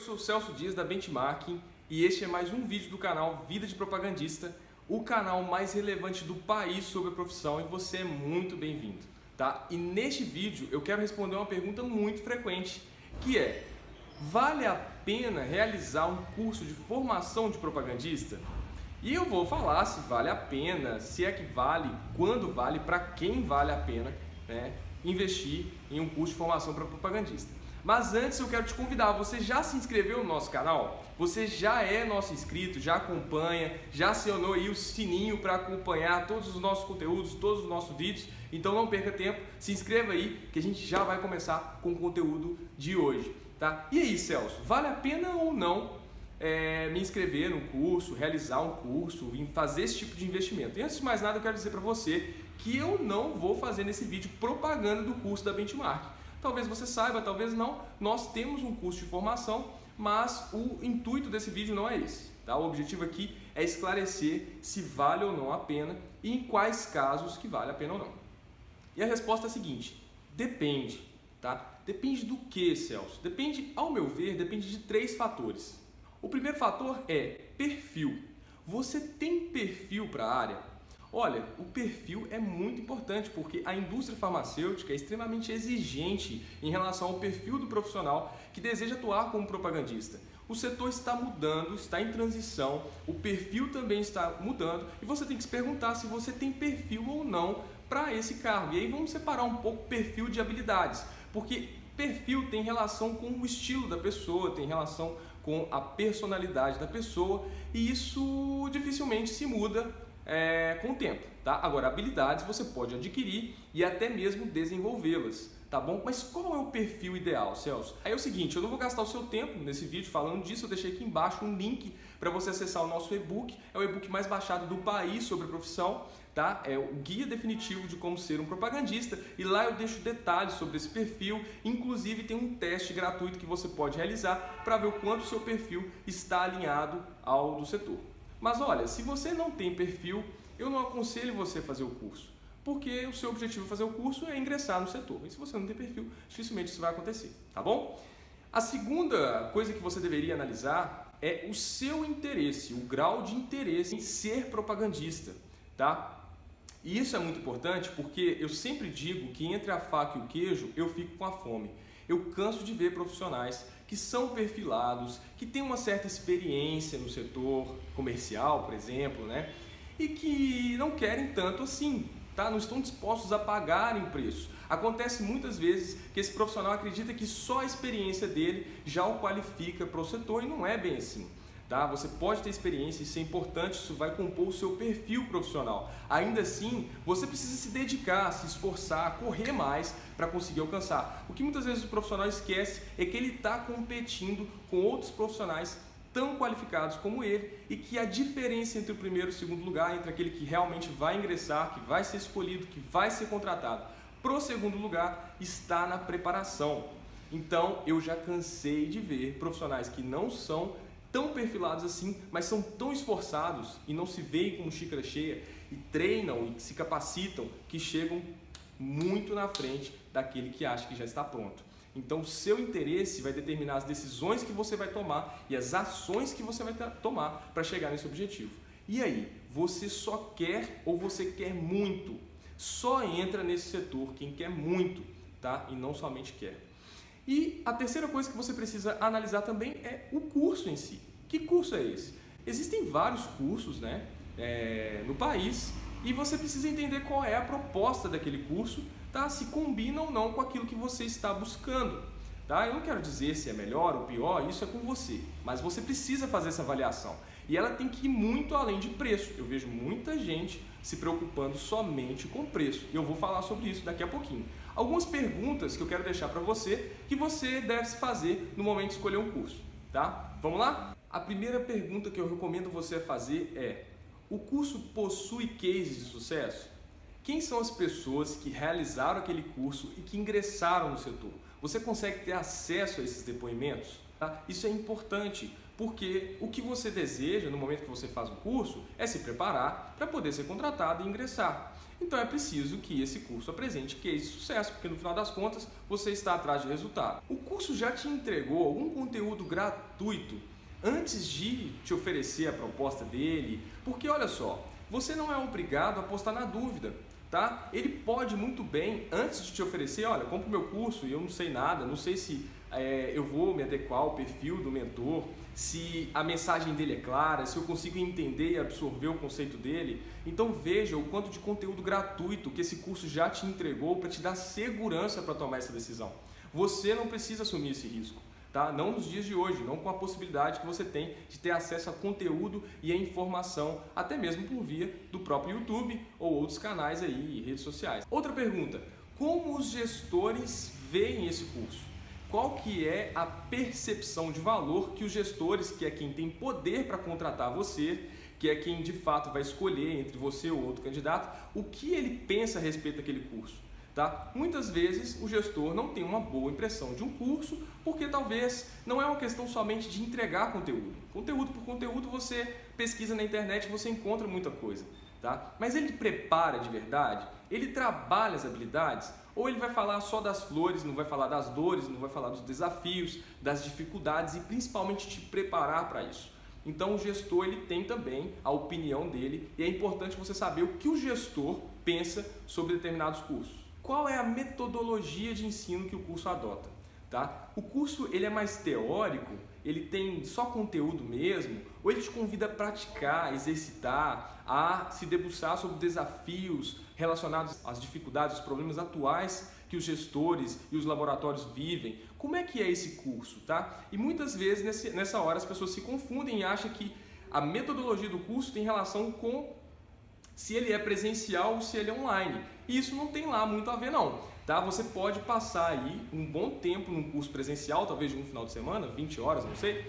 sou o Celso Dias da Benchmarking e este é mais um vídeo do canal Vida de Propagandista, o canal mais relevante do país sobre a profissão e você é muito bem-vindo, tá? E neste vídeo eu quero responder uma pergunta muito frequente, que é vale a pena realizar um curso de formação de propagandista? E eu vou falar se vale a pena, se é que vale, quando vale, para quem vale a pena né, investir em um curso de formação para propagandista. Mas antes eu quero te convidar, você já se inscreveu no nosso canal? Você já é nosso inscrito, já acompanha, já acionou aí o sininho para acompanhar todos os nossos conteúdos, todos os nossos vídeos? Então não perca tempo, se inscreva aí que a gente já vai começar com o conteúdo de hoje, tá? E aí Celso, vale a pena ou não é, me inscrever no curso, realizar um curso, fazer esse tipo de investimento? E antes de mais nada eu quero dizer para você que eu não vou fazer nesse vídeo propaganda do curso da Benchmark. Talvez você saiba, talvez não. Nós temos um curso de formação, mas o intuito desse vídeo não é esse. Tá? O objetivo aqui é esclarecer se vale ou não a pena e em quais casos que vale a pena ou não. E a resposta é a seguinte: depende. Tá? Depende do que, Celso? Depende, ao meu ver, depende de três fatores. O primeiro fator é perfil. Você tem perfil para a área? Olha, o perfil é muito importante porque a indústria farmacêutica é extremamente exigente em relação ao perfil do profissional que deseja atuar como propagandista. O setor está mudando, está em transição, o perfil também está mudando e você tem que se perguntar se você tem perfil ou não para esse cargo. E aí vamos separar um pouco perfil de habilidades, porque perfil tem relação com o estilo da pessoa, tem relação com a personalidade da pessoa e isso dificilmente se muda é, com o tempo, tá? Agora, habilidades você pode adquirir e até mesmo desenvolvê-las, tá bom? Mas qual é o perfil ideal, Celso? Aí é o seguinte, eu não vou gastar o seu tempo nesse vídeo falando disso, eu deixei aqui embaixo um link para você acessar o nosso e-book, é o e-book mais baixado do país sobre a profissão, tá? É o guia definitivo de como ser um propagandista e lá eu deixo detalhes sobre esse perfil, inclusive tem um teste gratuito que você pode realizar para ver o quanto o seu perfil está alinhado ao do setor. Mas olha, se você não tem perfil, eu não aconselho você a fazer o curso, porque o seu objetivo fazer o curso é ingressar no setor. E se você não tem perfil, dificilmente isso vai acontecer, tá bom? A segunda coisa que você deveria analisar é o seu interesse, o grau de interesse em ser propagandista, tá? E isso é muito importante porque eu sempre digo que entre a faca e o queijo eu fico com a fome. Eu canso de ver profissionais que são perfilados, que têm uma certa experiência no setor comercial, por exemplo, né? E que não querem tanto assim, tá? Não estão dispostos a pagarem preço. Acontece muitas vezes que esse profissional acredita que só a experiência dele já o qualifica para o setor e não é bem assim. Tá? Você pode ter experiência, isso é importante, isso vai compor o seu perfil profissional. Ainda assim, você precisa se dedicar, se esforçar, correr mais para conseguir alcançar. O que muitas vezes o profissional esquece é que ele está competindo com outros profissionais tão qualificados como ele e que a diferença entre o primeiro e o segundo lugar, entre aquele que realmente vai ingressar, que vai ser escolhido, que vai ser contratado, para o segundo lugar, está na preparação. Então, eu já cansei de ver profissionais que não são tão perfilados assim, mas são tão esforçados e não se veem como xícara cheia e treinam e se capacitam que chegam muito na frente daquele que acha que já está pronto. Então, seu interesse vai determinar as decisões que você vai tomar e as ações que você vai tomar para chegar nesse objetivo. E aí, você só quer ou você quer muito? Só entra nesse setor quem quer muito, tá? E não somente quer. E a terceira coisa que você precisa analisar também é o curso em si. Que curso é esse? Existem vários cursos né, é, no país e você precisa entender qual é a proposta daquele curso, tá? se combina ou não com aquilo que você está buscando. Tá? Eu não quero dizer se é melhor ou pior, isso é com você, mas você precisa fazer essa avaliação. E ela tem que ir muito além de preço. Eu vejo muita gente se preocupando somente com preço. E eu vou falar sobre isso daqui a pouquinho. Algumas perguntas que eu quero deixar para você que você deve se fazer no momento de escolher um curso, tá? Vamos lá? A primeira pergunta que eu recomendo você fazer é: o curso possui cases de sucesso? Quem são as pessoas que realizaram aquele curso e que ingressaram no setor? Você consegue ter acesso a esses depoimentos? Tá? Isso é importante, porque o que você deseja no momento que você faz o curso é se preparar para poder ser contratado e ingressar. Então é preciso que esse curso apresente case de sucesso, porque no final das contas você está atrás de resultado. O curso já te entregou algum conteúdo gratuito antes de te oferecer a proposta dele, porque olha só, você não é obrigado a postar na dúvida. Tá? Ele pode muito bem, antes de te oferecer, olha, compra o meu curso e eu não sei nada, não sei se é, eu vou me adequar ao perfil do mentor, se a mensagem dele é clara, se eu consigo entender e absorver o conceito dele. Então veja o quanto de conteúdo gratuito que esse curso já te entregou para te dar segurança para tomar essa decisão. Você não precisa assumir esse risco. Tá? Não nos dias de hoje, não com a possibilidade que você tem de ter acesso a conteúdo e a informação, até mesmo por via do próprio YouTube ou outros canais aí e redes sociais. Outra pergunta, como os gestores veem esse curso? qual que é a percepção de valor que os gestores, que é quem tem poder para contratar você, que é quem de fato vai escolher entre você ou outro candidato, o que ele pensa a respeito daquele curso. Tá? Muitas vezes o gestor não tem uma boa impressão de um curso porque talvez não é uma questão somente de entregar conteúdo. Conteúdo por conteúdo você pesquisa na internet você encontra muita coisa. Tá? Mas ele prepara de verdade? Ele trabalha as habilidades? Ou ele vai falar só das flores, não vai falar das dores, não vai falar dos desafios, das dificuldades e principalmente te preparar para isso. Então o gestor ele tem também a opinião dele e é importante você saber o que o gestor pensa sobre determinados cursos. Qual é a metodologia de ensino que o curso adota? Tá? O curso ele é mais teórico, ele tem só conteúdo mesmo, ou ele te convida a praticar, exercitar, a se debruçar sobre desafios relacionados às dificuldades, os problemas atuais que os gestores e os laboratórios vivem. Como é que é esse curso, tá? E muitas vezes nessa hora as pessoas se confundem e acham que a metodologia do curso tem relação com se ele é presencial ou se ele é online. E isso não tem lá muito a ver não. Tá? Você pode passar aí um bom tempo num curso presencial, talvez de um final de semana, 20 horas, não sei,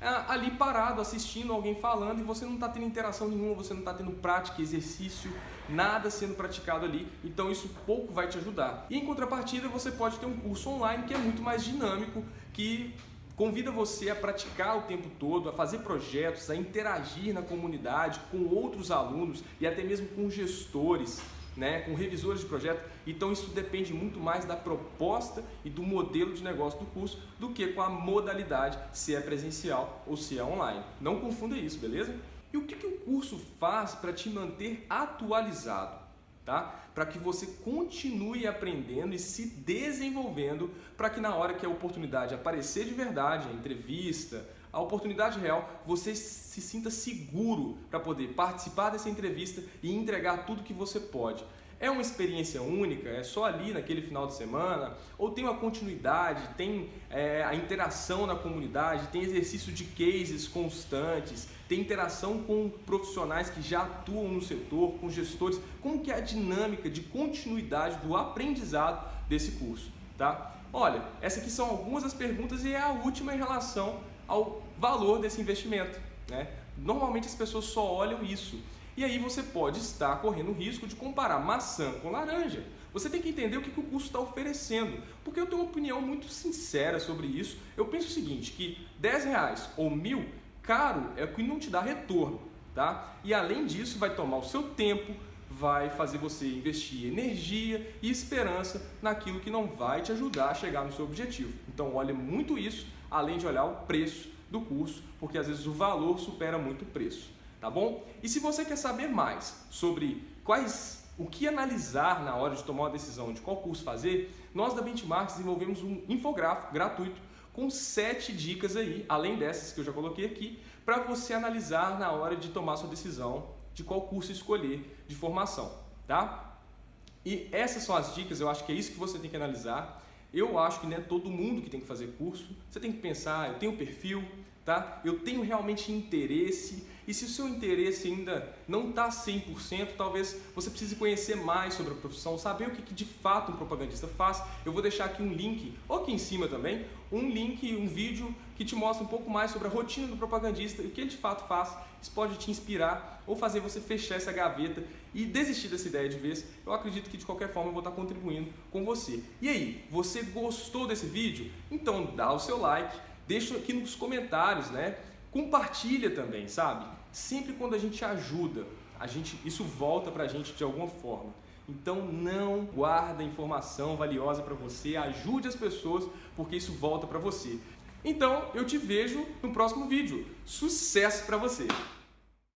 é, ali parado, assistindo alguém falando e você não está tendo interação nenhuma, você não está tendo prática, exercício, nada sendo praticado ali, então isso pouco vai te ajudar. E em contrapartida, você pode ter um curso online que é muito mais dinâmico, que convida você a praticar o tempo todo, a fazer projetos, a interagir na comunidade com outros alunos e até mesmo com gestores né, com revisores de projeto. Então isso depende muito mais da proposta e do modelo de negócio do curso do que com a modalidade, se é presencial ou se é online. Não confunda isso, beleza? E o que, que o curso faz para te manter atualizado? Tá? Para que você continue aprendendo e se desenvolvendo para que na hora que a oportunidade aparecer de verdade, a entrevista, a oportunidade real, você se sinta seguro para poder participar dessa entrevista e entregar tudo que você pode. É uma experiência única? É só ali naquele final de semana? Ou tem uma continuidade, tem é, a interação na comunidade, tem exercício de cases constantes, tem interação com profissionais que já atuam no setor, com gestores? Como que é a dinâmica de continuidade do aprendizado desse curso? Tá? Olha, essas aqui são algumas das perguntas e é a última em relação ao valor desse investimento. Né? Normalmente as pessoas só olham isso. E aí você pode estar correndo o risco de comparar maçã com laranja. Você tem que entender o que, o curso está oferecendo. Porque eu tenho uma opinião muito sincera sobre isso. Eu penso o seguinte, que 10 reais ou mil, caro é o que não te dá retorno. Tá? E além disso, vai tomar o seu tempo, vai fazer você investir energia e esperança naquilo que não vai te ajudar a chegar no seu objetivo. Então olhe muito isso, além de olhar o preço do curso, porque às vezes o valor supera muito o preço, tá bom? E se você quer saber mais sobre quais o que analisar na hora de tomar uma decisão de qual curso fazer, nós da Benchmark desenvolvemos um infográfico gratuito com sete dicas aí, além dessas que eu já coloquei aqui, para você analisar na hora de tomar sua decisão de qual curso escolher de formação, tá? E essas são as dicas, eu acho que é isso que você tem que analisar. Eu acho que não é todo mundo que tem que fazer curso. Você tem que pensar, eu tenho perfil, tá? Eu tenho realmente interesse e se o seu interesse ainda não está 100%, talvez você precise conhecer mais sobre a profissão, saber o que, que de fato um propagandista faz. Eu vou deixar aqui um link, ou aqui em cima também, um link, um vídeo que te mostra um pouco mais sobre a rotina do propagandista e o que ele de fato faz. Isso pode te inspirar ou fazer você fechar essa gaveta e desistir dessa ideia de vez. Eu acredito que de qualquer forma eu vou estar contribuindo com você. E aí, você gostou desse vídeo? Então dá o seu like, deixa aqui nos comentários, né? Compartilha também, sabe? Sempre quando a gente ajuda, a gente, isso volta pra gente de alguma forma. Então não guarda informação valiosa para você, ajude as pessoas, porque isso volta para você. Então eu te vejo no próximo vídeo. Sucesso para você!